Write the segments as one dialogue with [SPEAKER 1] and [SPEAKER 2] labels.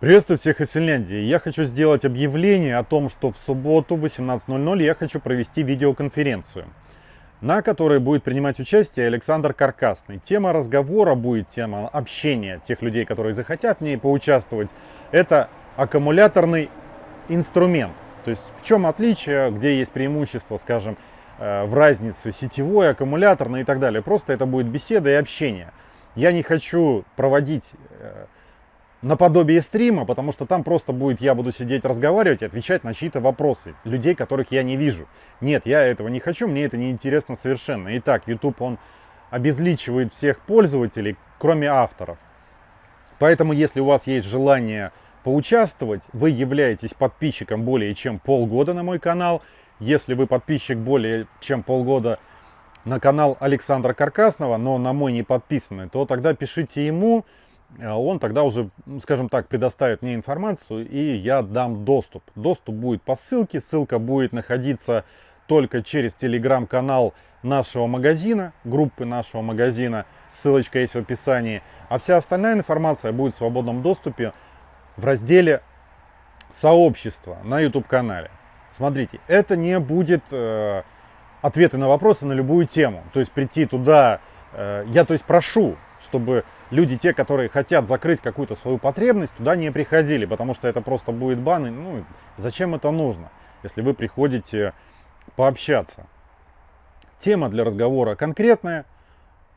[SPEAKER 1] Приветствую всех из Финляндии. Я хочу сделать объявление о том, что в субботу в 18.00 я хочу провести видеоконференцию, на которой будет принимать участие Александр Каркасный. Тема разговора будет, тема общения тех людей, которые захотят в ней поучаствовать. Это аккумуляторный инструмент. То есть в чем отличие, где есть преимущество, скажем, э, в разнице сетевой, аккумуляторной и так далее. Просто это будет беседа и общение. Я не хочу проводить э, наподобие стрима, потому что там просто будет, я буду сидеть разговаривать и отвечать на чьи-то вопросы, людей, которых я не вижу. Нет, я этого не хочу, мне это не интересно совершенно. Итак, YouTube, он обезличивает всех пользователей, кроме авторов. Поэтому, если у вас есть желание поучаствовать, вы являетесь подписчиком более чем полгода на мой канал. Если вы подписчик более чем полгода на канал Александра Каркасного, но на мой не подписаны, то тогда пишите ему, он тогда уже, скажем так, предоставит мне информацию, и я дам доступ. Доступ будет по ссылке, ссылка будет находиться только через телеграм-канал нашего магазина, группы нашего магазина, ссылочка есть в описании. А вся остальная информация будет в свободном доступе в разделе сообщества на YouTube-канале. Смотрите, это не будет э, ответы на вопросы на любую тему. То есть прийти туда, э, я то есть прошу чтобы люди, те, которые хотят закрыть какую-то свою потребность, туда не приходили, потому что это просто будет бан. И, ну, зачем это нужно, если вы приходите пообщаться? Тема для разговора конкретная,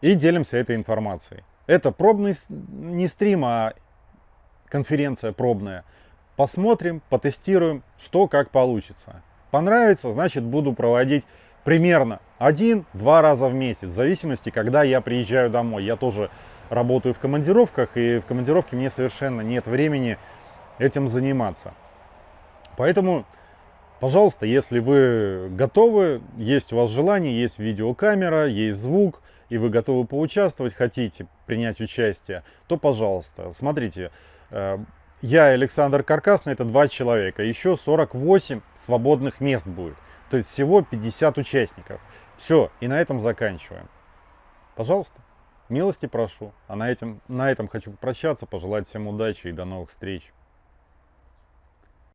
[SPEAKER 1] и делимся этой информацией. Это пробный не стрим, а конференция пробная. Посмотрим, потестируем, что как получится. Понравится, значит буду проводить примерно один-два раза в месяц, в зависимости, когда я приезжаю домой. Я тоже работаю в командировках, и в командировке мне совершенно нет времени этим заниматься. Поэтому, пожалуйста, если вы готовы, есть у вас желание, есть видеокамера, есть звук, и вы готовы поучаствовать, хотите принять участие, то, пожалуйста, смотрите, э, я и Александр Каркасный, это два человека, еще 48 свободных мест будет. То есть всего 50 участников. Все, и на этом заканчиваем. Пожалуйста, милости прошу. А на этом, на этом хочу попрощаться, пожелать всем удачи и до новых встреч.